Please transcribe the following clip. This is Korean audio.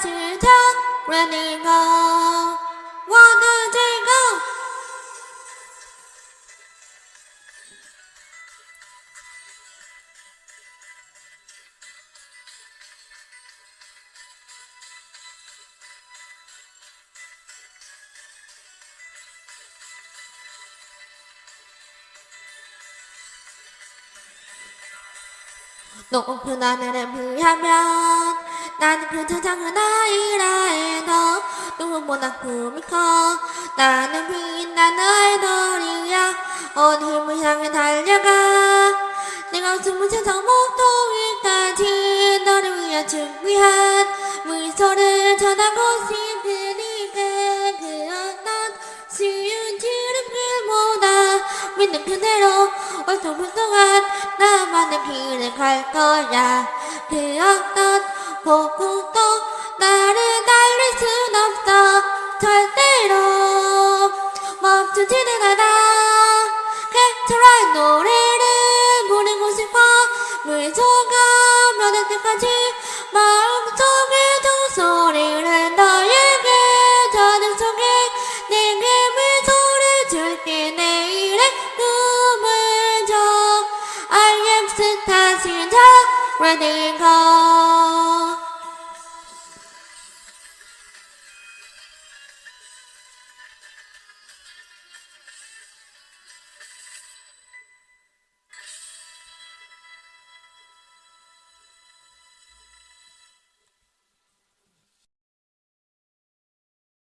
시작 Ready go One two three go 높은 하늘을 비하면 나는 그 세상은 아이라 해도 누구보다 꿈이 커. 나는 빛나는 아이돌이야. 온 힘을 향해 달려가. 내가 숨은 세상 목도위까지 너를 위해 준비한 미소를 전하고 싶으니까 그 어떤 쉬운 지름길보다. 믿는 그대로 얼토불통한 나만의 길을 갈 거야. 그 어떤 폭풍도 나를 달릴 순 없어. 절대로 멈추지는 않아. 캐처란 노래를 부르고 싶어. 미소가 변할 때까지 마음속에 종소리를 너에게 저녁 속에 내게 미소를 줄게 내일의 꿈을 줘. I am 스타 신작 Ready go